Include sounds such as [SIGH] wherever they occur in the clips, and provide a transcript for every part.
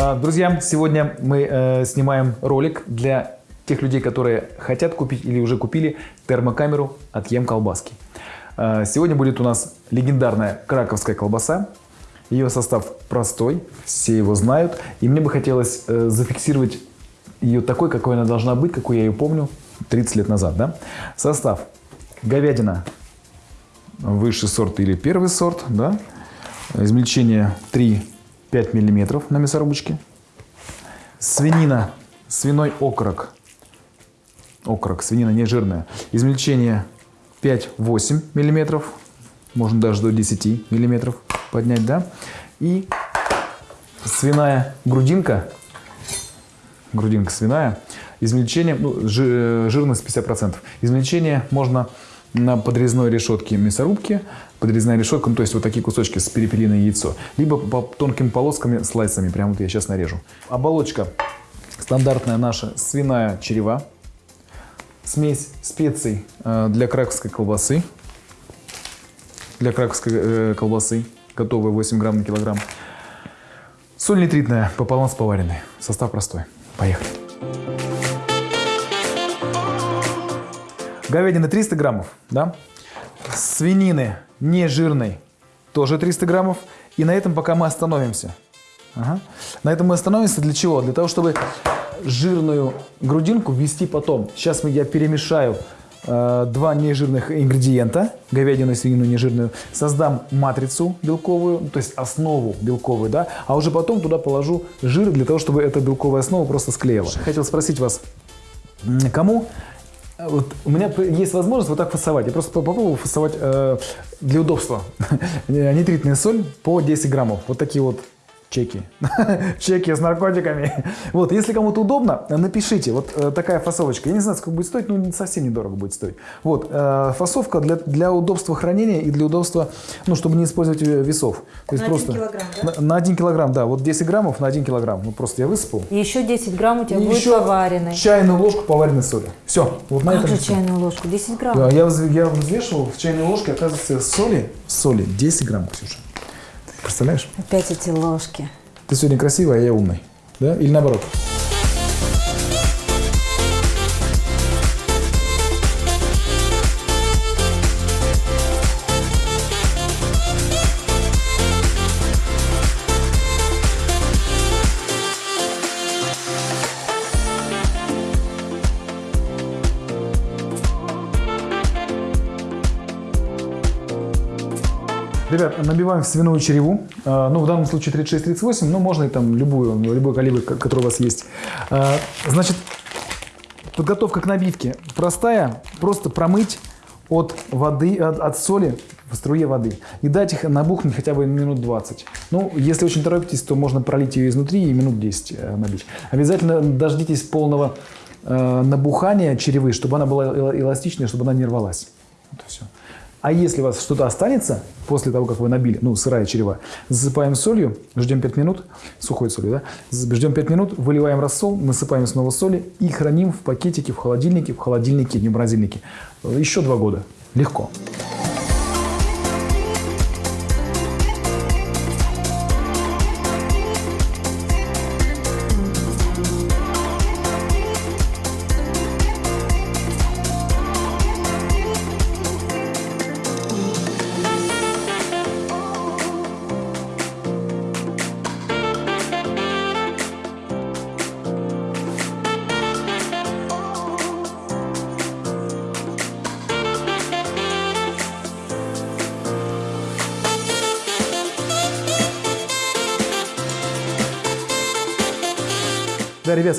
А, Друзья, сегодня мы э, снимаем ролик для тех людей, которые хотят купить или уже купили термокамеру от Ем Колбаски. А, Сегодня будет у нас легендарная краковская колбаса. Ее состав простой, все его знают. И мне бы хотелось э, зафиксировать ее такой, какой она должна быть, какой я ее помню 30 лет назад. Да? Состав. Говядина высший сорт или первый сорт. Да? Измельчение 3-5 мм на мясорубочке. Свинина, свиной окорок. Окорок, свинина не жирная. Измельчение 5-8 мм. Можно даже до 10 мм поднять, да. И свиная грудинка. Грудинка свиная. Измельчение, ну, жи- жирность 50%. Измельчение можно на подрезной решетке мясорубки, подрезная решетка, ну, то есть вот такие кусочки с перепелиное яйцо, либо по тонкими полосками, слайсами, прямо вот я сейчас нарежу. Оболочка стандартная наша свиная черева, смесь специй э, для краковской колбасы, для краковской э, колбасы, готовая 8 грамм на килограмм, соль нитритная пополам с поваренной, состав простой. Поехали. Говядины 300 граммов, да? Свинины не жирной тоже 300 граммов. И на этом пока мы остановимся. Ага. На этом мы остановимся для чего? Для того, чтобы жирную грудинку ввести потом. Сейчас я перемешаю э, два нежирных ингредиента, говядину и свинину нежирную, создам матрицу белковую, то есть основу белковую, да, а уже потом туда положу жир для того, чтобы эта белковая основа просто склеила. Хотел спросить вас, кому Вот у меня есть возможность вот так фасовать. Я просто по- попробую фасовать э, для удобства. [LAUGHS] Нитритная соль по 10 граммов. Вот такие вот чеки. [LAUGHS] чеки с наркотиками. [LAUGHS] Вот, если кому-то удобно, напишите. Вот э, такая фасовочка. Я не знаю, сколько будет стоить, но совсем недорого будет стоить. Вот, э, фасовка для, для удобства хранения и для удобства, ну, чтобы не использовать э, весов. То есть На один просто килограмм, да? на, на 1 килограмм, да. Вот 10 граммов на 1 килограмм. Вот просто я высыпал. И еще 10 грамм у тебя И будет еще поваренной. чайную ложку поваренной соли. Все. Вот на Как этом же чайную ложку? 10 грамм. Да, я, я взвешивал в чайной ложке, оказывается, соли, соли 10 грамм, Ксюша. Представляешь? Опять эти ложки. Ты сегодня красивая, а я умный. Да? Или наоборот? Ребят, набиваем в свиную череву. А, Ну, в данном случае 36-38, но можно и там любую, любой калибр, ко- который у вас есть. А, Значит, подготовка к набивке простая. Просто промыть от воды, от, от соли в струе воды. И дать их набухнуть хотя бы минут 20. Ну, если очень торопитесь, то можно пролить ее изнутри и минут 10 э, набить. Обязательно дождитесь полного э, набухания черевы, чтобы она была эла- эластичная, чтобы она не рвалась. Вот и все. А если у вас что-то останется после того, как вы набили, ну, сырая черева, засыпаем солью, ждем 5 минут, сухой солью, да, ждем 5 минут, выливаем рассол, насыпаем снова соли и храним в пакетике, в холодильнике, в холодильнике, не в морозильнике. Э, Еще 2 года. Легко.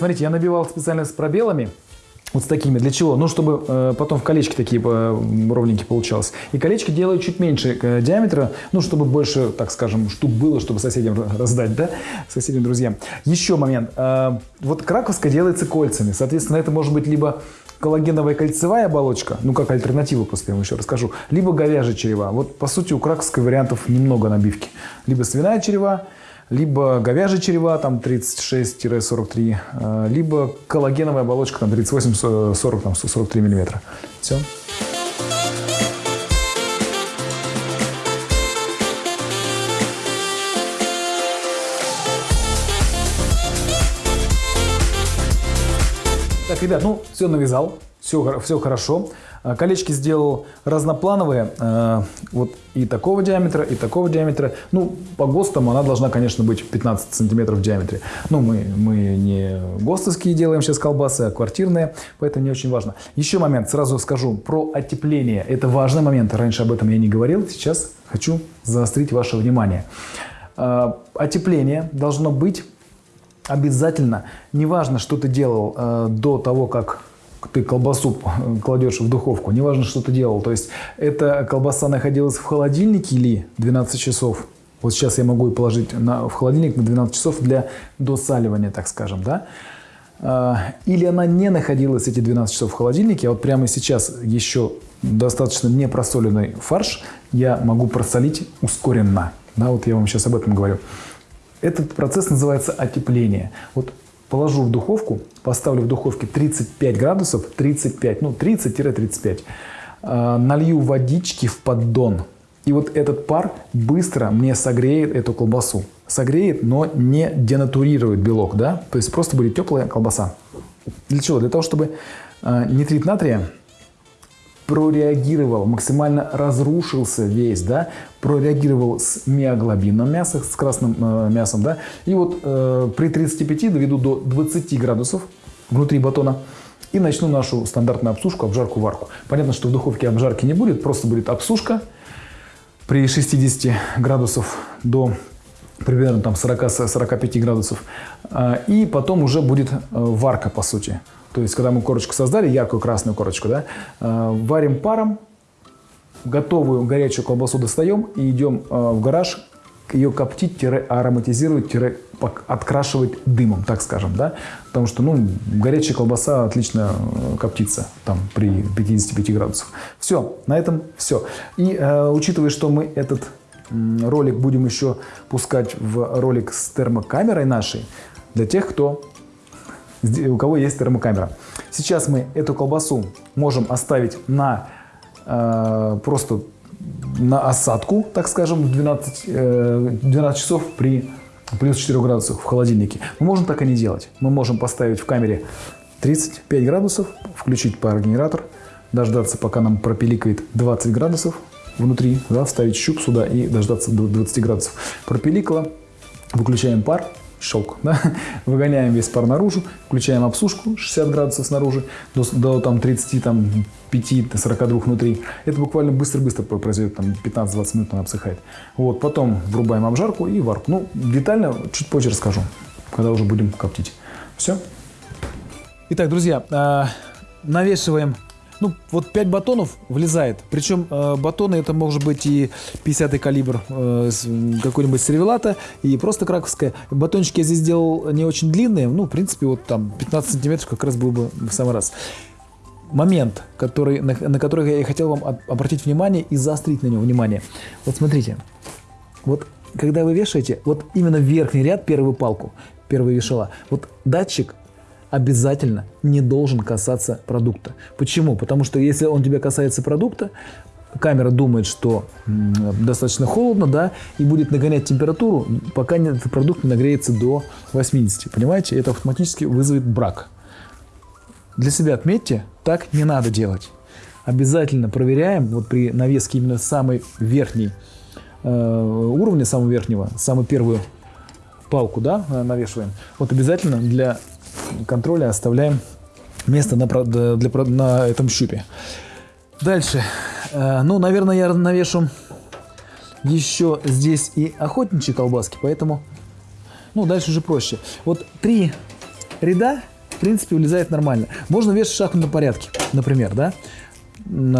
Смотрите, я набивал специально с пробелами. Вот с такими. Для чего? Ну, чтобы э, потом в колечки такие э, ровненькие получалось. И колечки делаю чуть меньше э, диаметра, ну, чтобы больше, так скажем, штук было, чтобы соседям ра- раздать, да, соседям, друзьям. Еще момент. Э, вот краковская делается кольцами. Соответственно, это может быть либо коллагеновая кольцевая оболочка, ну, как альтернатива, просто я вам еще расскажу, либо говяжья черева. Вот, по сути, у краковской вариантов немного набивки. Либо свиная черева, либо говяжья черева, там 36-43, э, либо коллагеновая оболочка, там 38-40, там 43 миллиметра. Все. Итак, ребят, ну все навязал, все, все хорошо. А, Колечки сделал разноплановые, э, вот и такого диаметра, и такого диаметра. Ну, по ГОСТам она должна, конечно, быть 15 сантиметров в диаметре. Ну, мы, мы не ГОСТовские делаем сейчас колбасы, а квартирные, поэтому не очень важно. Еще момент, сразу скажу, про отепление. Это важный момент, раньше об этом я не говорил, сейчас хочу заострить ваше внимание. Э, Отепление должно быть обязательно, неважно, что ты делал э, до того, как ты колбасу кладешь в духовку, неважно, что ты делал. То есть, эта колбаса находилась в холодильнике или 12 часов. Вот сейчас я могу ее положить на, в холодильник на 12 часов для досаливания, так скажем, да. А, Или она не находилась эти 12 часов в холодильнике, а вот прямо сейчас еще достаточно непросоленный фарш я могу просолить ускоренно. Да, вот я вам сейчас об этом говорю. Этот процесс называется отепление. Вот положу в духовку, поставлю в духовке 35 градусов, 35, ну 30-35, э, налью водички в поддон. И вот этот пар быстро мне согреет эту колбасу. Согреет, но не денатурирует белок, да? То есть просто будет теплая колбаса. Для чего? Для того, чтобы э, нитрит натрия прореагировал, максимально разрушился весь, да, прореагировал с миоглобином мяса, с красным э, мясом, да, и вот э, при 35 доведу до 20 градусов внутри батона и начну нашу стандартную обсушку, обжарку, варку. Понятно, что в духовке обжарки не будет, просто будет обсушка при 60 градусов до примерно там 40-45 градусов. А, И потом уже будет э, варка, по сути. То есть, когда мы корочку создали, яркую красную корочку, да, э, варим паром, готовую горячую колбасу достаем и идем э, в гараж ее коптить, ароматизировать, открашивать дымом, так скажем, да, потому что, ну, горячая колбаса отлично э, коптится там при 55 градусах. Все, на этом все. И э, учитывая, что мы этот ролик будем еще пускать в ролик с термокамерой нашей, для тех, кто у кого есть термокамера. Сейчас мы эту колбасу можем оставить на э, просто на осадку, так скажем, 12, э, 12 часов при плюс 4 градусах в холодильнике. Мы можем так и не делать. Мы можем поставить в камере 35 градусов, включить парогенератор, дождаться, пока нам пропиликает 20 градусов внутри, да, вставить щуп сюда и дождаться до 20 градусов. Пропиликало, выключаем пар, щелк, да? [LAUGHS] выгоняем весь пар наружу, включаем обсушку 60 градусов снаружи до, до там, 30, там, 5, 42 внутри. Это буквально быстро-быстро произойдет, там 15-20 минут она обсыхает. Вот, потом врубаем обжарку и варку. Ну, детально чуть позже расскажу, когда уже будем коптить. Все. Итак, друзья, э, навешиваем ну, вот 5 батонов влезает. Причем э, батоны это может быть и 50-й калибр э, какой-нибудь сервелата, и просто краковская. Батончики я здесь сделал не очень длинные, ну, в принципе, вот там 15 сантиметров как раз был бы в самый раз. Момент, который, на, на который я хотел вам обратить внимание и заострить на него внимание. Вот смотрите, вот когда вы вешаете, вот именно верхний ряд, первую палку, первую вешала, вот датчик обязательно не должен касаться продукта. Почему? Потому что если он тебя касается продукта, камера думает, что достаточно холодно, да, и будет нагонять температуру, пока этот продукт не нагреется до 80. Понимаете? Это автоматически вызовет брак. Для себя отметьте, так не надо делать. Обязательно проверяем, вот при навеске именно самой верхней э, уровня, самого верхнего, самую первую палку, да, навешиваем. Вот обязательно для контроля оставляем место на, для, для, на этом щупе. Дальше. Э, ну, наверное, я навешу еще здесь и охотничьи колбаски, поэтому, ну, дальше уже проще. Вот три ряда, в принципе, влезает нормально. Можно вешать в шахматном порядке, например, да,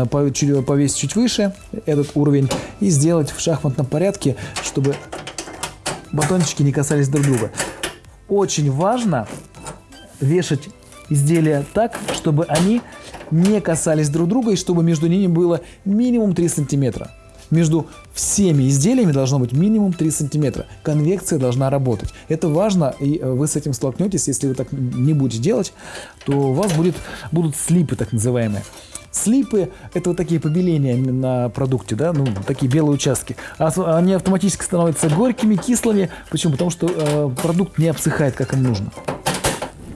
повесить чуть выше этот уровень и сделать в шахматном порядке, чтобы батончики не касались друг друга. Очень важно вешать изделия так, чтобы они не касались друг друга и чтобы между ними было минимум 3 сантиметра. Между всеми изделиями должно быть минимум 3 сантиметра. Конвекция должна работать. Это важно, и э, вы с этим столкнетесь. Если вы так не будете делать, то у вас будет, будут слипы так называемые. Слипы – это вот такие побеления на продукте, да, ну, такие белые участки. Они автоматически становятся горькими, кислыми. Почему? Потому что э, продукт не обсыхает, как им нужно.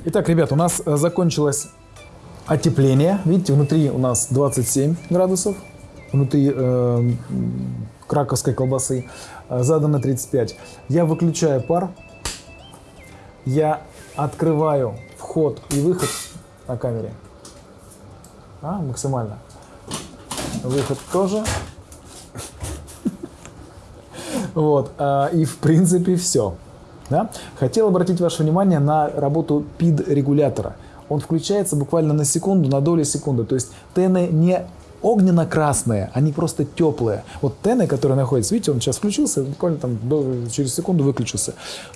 Итак, ребят, у нас э, закончилась отепление. Видите, внутри у нас 27 градусов, внутри э, краковской колбасы э, задано 35. Я выключаю пар, я открываю вход и выход на камере. А, максимально. Выход тоже. [LAUGHS] Вот. а, И в принципе все. Да? Хотел обратить ваше внимание на работу PID-регулятора. Он включается буквально на секунду, на долю секунды. То есть тены не огненно-красные, они просто теплые. Вот тены, которые находятся, видите, он сейчас включился, буквально там через секунду выключился.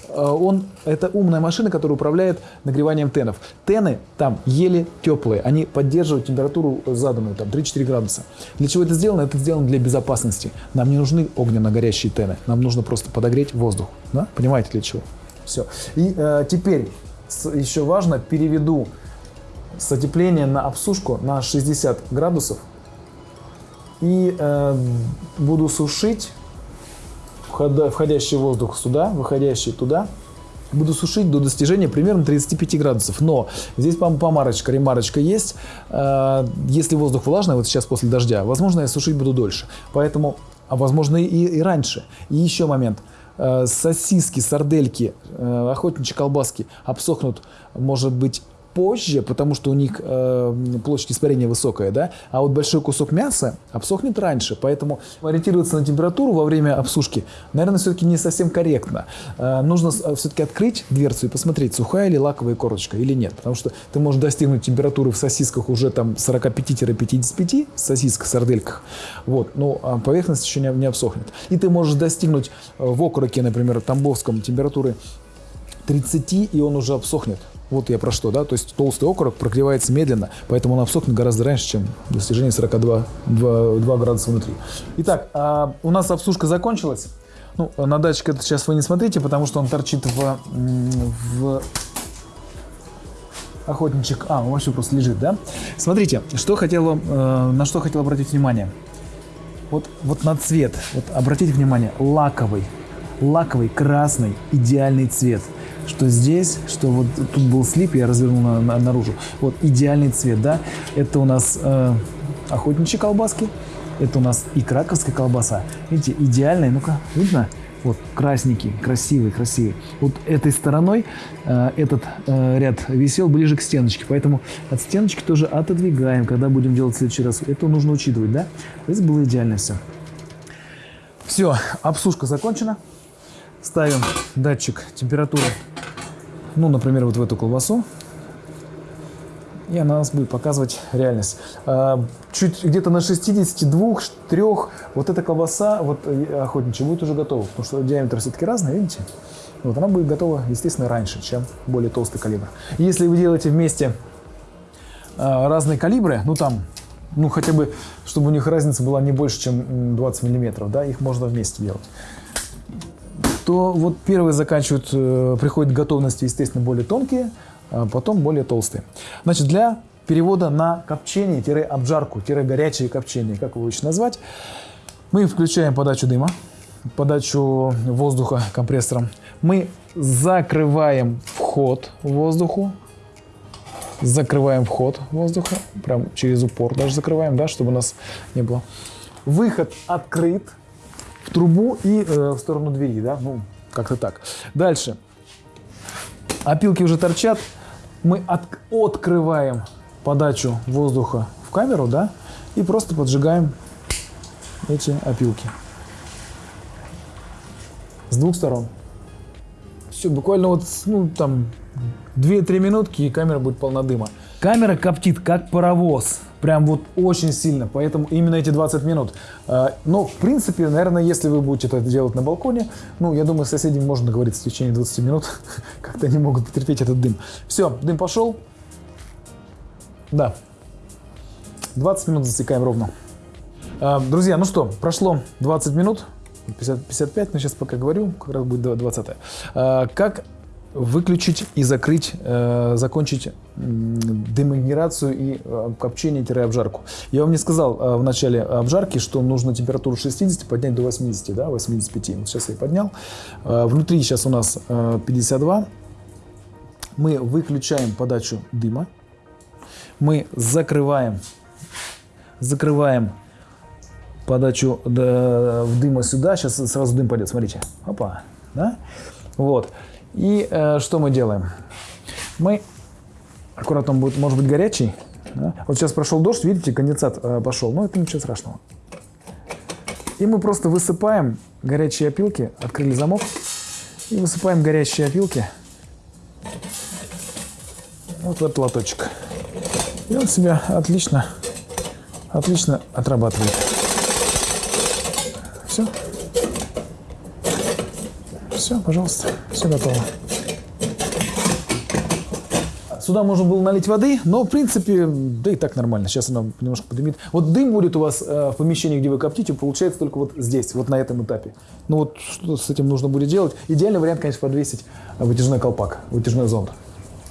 А, Он, это умная машина, которая управляет нагреванием тенов. Тены там еле теплые, они поддерживают температуру заданную, там 3-4 градуса. Для чего это сделано? Это сделано для безопасности. Нам не нужны огненно-горящие тены, нам нужно просто подогреть воздух. Да? Понимаете для чего? Все. И э, теперь еще важно, переведу с отепления на обсушку на 60 градусов и э, буду сушить входящий воздух сюда, выходящий туда. Буду сушить до достижения примерно 35 градусов. Но здесь пом- помарочка, ремарочка есть. Э, Если воздух влажный, вот сейчас после дождя, возможно, я сушить буду дольше. Поэтому, а возможно и, и раньше. И еще момент. Э, Сосиски, сардельки, э, охотничьи колбаски обсохнут, может быть, позже, потому что у них э, площадь испарения высокая, да, а вот большой кусок мяса обсохнет раньше, поэтому ориентироваться на температуру во время обсушки, наверное, все-таки не совсем корректно. Э, нужно все-таки открыть дверцу и посмотреть, сухая ли лаковая корочка или нет, потому что ты можешь достигнуть температуры в сосисках уже там 45-55 в сосисках, сардельках, вот, но а поверхность еще не, не обсохнет. И ты можешь достигнуть э, в окороке, например, тамбовском температуры 30, и он уже обсохнет. Вот я про что, да? То есть толстый окорок прогревается медленно, поэтому он обсохнет гораздо раньше, чем достижение 42 2, 2 градуса внутри. Итак, а, у нас обсушка закончилась. Ну, на датчик это сейчас вы не смотрите, потому что он торчит в, в охотничек. А, он вообще просто лежит, да? Смотрите, что хотел э, на что хотел обратить внимание. Вот, вот на цвет, вот обратите внимание, лаковый, лаковый, красный, идеальный цвет. Что здесь, что вот тут был слип, я развернул на- на- наружу. Вот идеальный цвет, да? Это у нас э, охотничьи колбаски, это у нас и краковская колбаса. Видите, идеальная, ну-ка, видно? Вот красненький, красивый, красивый. Вот этой стороной э, этот э, ряд висел ближе к стеночке, поэтому от стеночки тоже отодвигаем, когда будем делать в следующий раз. Это нужно учитывать, да? Здесь было идеально все. Все, обсушка закончена. Ставим датчик температуры, ну, например, вот в эту колбасу. И она нас будет показывать реальность. А, Чуть где-то на 62, 3, вот эта колбаса, вот э, охотничья, будет уже готова. Потому что диаметр все-таки разный, видите? Вот она будет готова, естественно, раньше, чем более толстый калибр. Если вы делаете вместе а, разные калибры, ну там, ну хотя бы, чтобы у них разница была не больше, чем м, 20 миллиметров, да, их можно вместе делать то вот первые заканчивают, э, приходят к готовности, естественно, более тонкие, а потом более толстые. Значит, для перевода на копчение-обжарку, горячее копчение, как его еще назвать, мы включаем подачу дыма, подачу воздуха компрессором. Мы закрываем вход воздуху, закрываем вход воздуха, прям через упор даже закрываем, да, чтобы у нас не было. Выход открыт, в трубу и э, в сторону двери, да, ну, как-то так. Дальше. Опилки уже торчат. Мы от- открываем подачу воздуха в камеру, да, и просто поджигаем эти опилки. С двух сторон. Все, буквально вот, ну, там, 2-3 минутки, и камера будет полна дыма. Камера коптит, как паровоз. Прям вот очень сильно. Поэтому именно эти 20 минут. А, Но, в принципе, наверное, если вы будете это делать на балконе, ну, я думаю, с соседями можно договориться в течение 20 минут. [LAUGHS] Как-то они могут потерпеть этот дым. Все, дым пошел. Да. 20 минут засекаем ровно. А, Друзья, ну что, прошло 20 минут, 50, 55, но сейчас пока говорю, как раз будет 20 А, Как выключить и закрыть, э, закончить м, демагнерацию и э, копчение-обжарку. Я вам не сказал э, в начале обжарки, что нужно температуру 60 поднять до 80, да, 85. Вот сейчас я поднял. Э, Внутри сейчас у нас э, 52. Мы выключаем подачу дыма. мы закрываем, закрываем подачу в дыма сюда. Сейчас сразу дым пойдет, смотрите. Опа, да? Вот. И э, что мы делаем? Мы аккуратно он будет, может быть, горячий. да? Вот сейчас прошел дождь, видите, конденсат э, пошел. Но это ничего страшного. И мы просто высыпаем горячие опилки, открыли замок, и высыпаем горячие опилки вот в этот лоточек. И он себя отлично, отлично отрабатывает. Все, пожалуйста, все готово. Сюда можно было налить воды, но в принципе, да и так нормально. Сейчас она немножко подымит. Вот дым будет у вас э, в помещении, где вы коптите, получается только вот здесь, вот на этом этапе. Ну вот что с этим нужно будет делать? Идеальный вариант, конечно, подвесить вытяжной колпак, вытяжной зонд.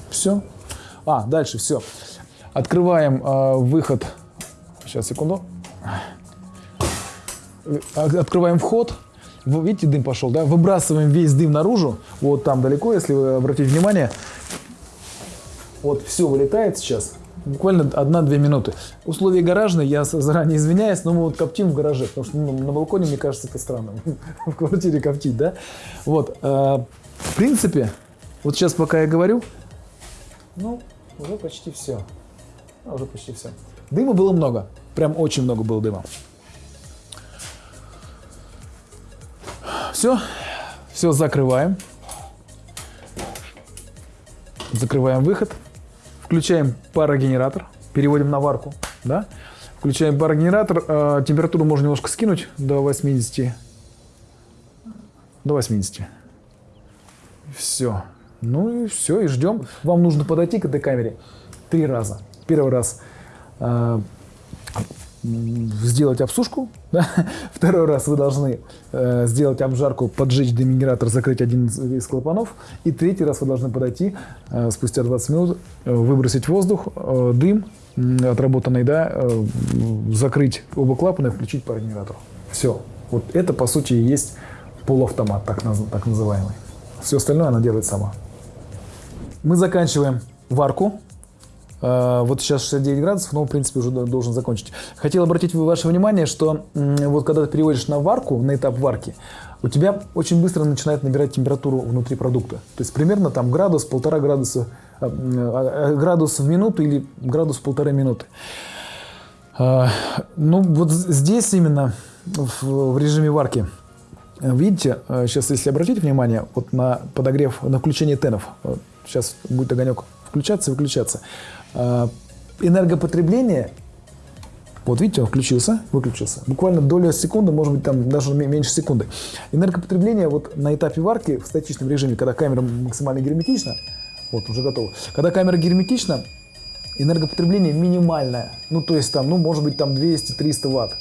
Все. А, дальше все. Открываем э, выход. Сейчас, секунду. Э, Открываем вход. Вы видите, дым пошел, да? Выбрасываем весь дым наружу. Вот там далеко, если вы обратите внимание. Вот все вылетает сейчас. Буквально 1-2 минуты. Условия гаражные, я заранее извиняюсь, но мы вот коптим в гараже, потому что ну, на балконе, мне кажется, это странно. [LAUGHS] В квартире коптить, да? Вот. э, В принципе, вот сейчас пока я говорю, ну, уже почти все. Уже почти все. Дыма было много. Прям очень много было дыма. Все. Все закрываем. Закрываем выход. Включаем парогенератор. Переводим на варку. Да? Включаем парогенератор. Э, температуру можно немножко скинуть до 80. До 80. Все. Ну и все, и ждем. Вам нужно подойти к этой камере три раза. Первый раз э, сделать обсушку. [LAUGHS] да. Второй раз вы должны э, сделать обжарку, поджечь демигератор, закрыть один из, клапанов. И третий раз вы должны подойти э, спустя 20 минут, э, выбросить воздух, э, дым м, отработанный, да, э, закрыть оба клапана и включить парогенератор. Все. Вот это, по сути, и есть полуавтомат, так, наз- так называемый. Все остальное она делает сама. Мы заканчиваем варку. Э, Вот сейчас 69 градусов, но в принципе уже до- должен закончить. Хотел обратить ваше внимание, что вот когда ты переводишь на варку, на этап варки, у тебя очень быстро начинает набирать температуру внутри продукта. То есть примерно там градус, полтора градуса, э, э, градус в минуту или градус полторы минуты. Ну, вот здесь именно в, режиме варки, видите, сейчас, если обратить внимание, вот на подогрев, на включение тенов, сейчас будет огонек включаться и выключаться, энергопотребление, вот видите, он включился, выключился, буквально доля секунды, может быть, там даже ме- меньше секунды. Энергопотребление вот на этапе варки в статичном режиме, когда камера максимально герметична, вот, уже готово, когда камера герметична, энергопотребление минимальное. Ну, то есть там, ну, может быть, там 200-300 ватт.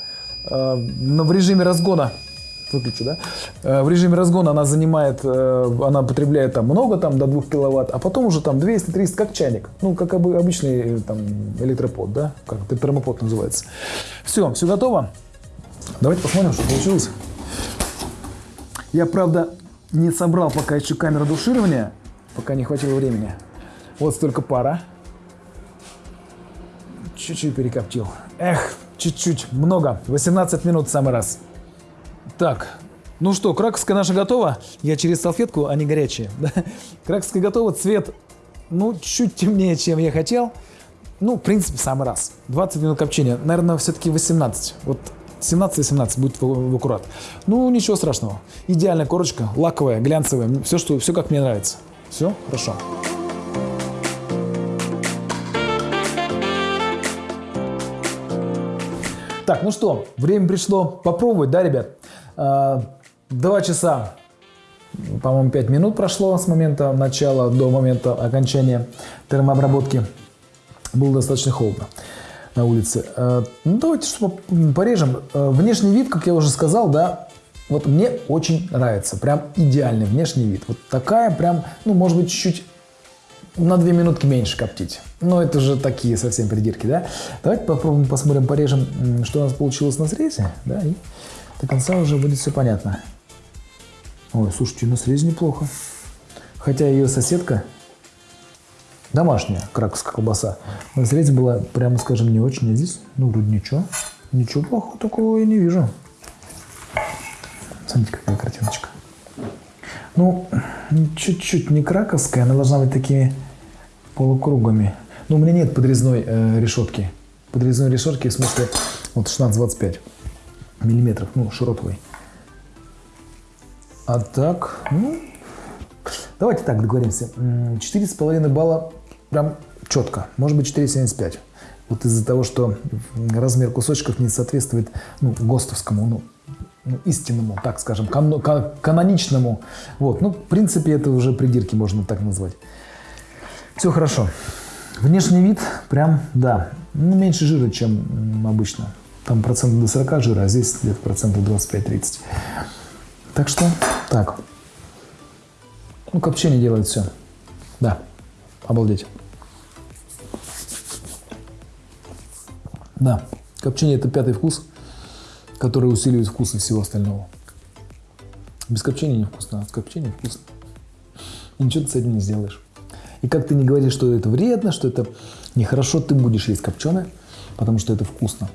Э, Но в режиме разгона, выключу, да? Э, В режиме разгона она занимает, э, она потребляет там много, там до 2 киловатт, а потом уже там 200-300, как чайник. Ну, как обы- обычный э, там электропод, да? Как термопод называется. Все, все готово? Давайте посмотрим, что получилось. Я, правда, не собрал пока еще камеру душирования, пока не хватило времени. Вот столько пара. Чуть-чуть перекоптил. Эх, чуть-чуть, много. 18 минут в самый раз. Так, ну что, краковская наша готова. Я через салфетку, они горячие. [LAUGHS] да. Краковская готова, цвет, ну, чуть темнее, чем я хотел. Ну, в принципе, самый раз. 20 минут копчения. Наверное, все-таки 18. Вот 17-18 будет в, в аккурат. Ну, ничего страшного. Идеальная корочка, лаковая, глянцевая. Все, что, все как мне нравится. Все, хорошо. Так, ну что, время пришло попробовать, да, ребят? А, Два часа, по-моему, пять минут прошло с момента начала до момента окончания термообработки. Было достаточно холодно на улице. А, Ну, давайте порежем. А, Внешний вид, как я уже сказал, да, вот мне очень нравится. Прям идеальный внешний вид. Вот такая прям, ну, может быть, чуть-чуть на две минутки меньше коптить. Но это же такие совсем придирки, да? Давайте попробуем, посмотрим, порежем, что у нас получилось на срезе, да, и до конца уже будет все понятно. Ой, слушайте, на срезе неплохо. Хотя ее соседка домашняя краковская колбаса. На срезе была, прямо скажем, не очень, а здесь, ну, вроде ничего. Ничего плохого такого я не вижу. Смотрите, какая картиночка. Ну, чуть-чуть не краковская, она должна быть такими полукругами. Но у меня нет подрезной э, решетки. Подрезной решетки в смысле вот 16-25 миллиметров, ну, широковой. А так, ну, давайте так договоримся. М, 4,5 балла прям четко. Может быть 4,75. Вот из-за того, что размер кусочков не соответствует ну, ГОСТовскому, ну, ну, истинному, так скажем, кан- кан- каноничному. Вот, ну, в принципе, это уже придирки можно так назвать. Все хорошо. Внешний вид прям, да, ну, меньше жира, чем обычно. Там процентов до 40 жира, а здесь где-то процентов 25-30. Так что, так. Ну, копчение делает все. Да, обалдеть. Да, копчение это пятый вкус, который усиливает вкусы всего остального. Без копчения невкусно, а с копчением вкусно. И ничего ты с этим не сделаешь. И как ты не говоришь, что это вредно, что это нехорошо, ты будешь есть копченое, потому что это вкусно.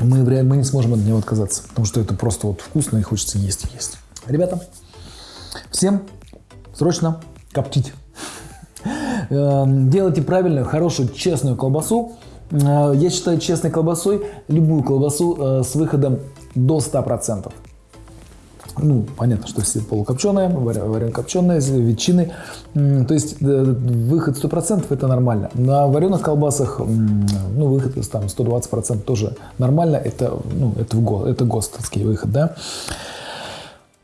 Мы, мы не сможем от него отказаться, потому что это просто вот вкусно и хочется есть и есть. Ребята, всем срочно коптить. [LAUGHS] Э, Делайте правильную, хорошую, честную колбасу. Э, Я считаю честной колбасой любую колбасу э, с выходом до 100%. Ну, понятно, что все полукопченые, варен копченые, ветчины. То есть э, выход 100% это нормально. На вареных колбасах, ну, выход там 120% тоже нормально. Это, ну, это, в го- это ГОСТовский выход, да.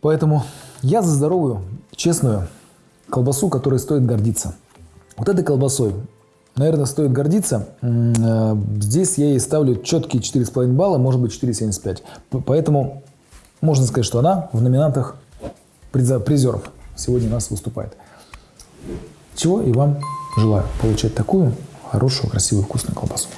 Поэтому я за здоровую, честную колбасу, которой стоит гордиться. Вот этой колбасой, наверное, стоит гордиться. Э, Здесь я ей ставлю четкие 4,5 балла, может быть 4,75. П- Поэтому можно сказать, что она в номинантах призеров сегодня у нас выступает. Чего и вам желаю получать такую хорошую, красивую, вкусную колбасу.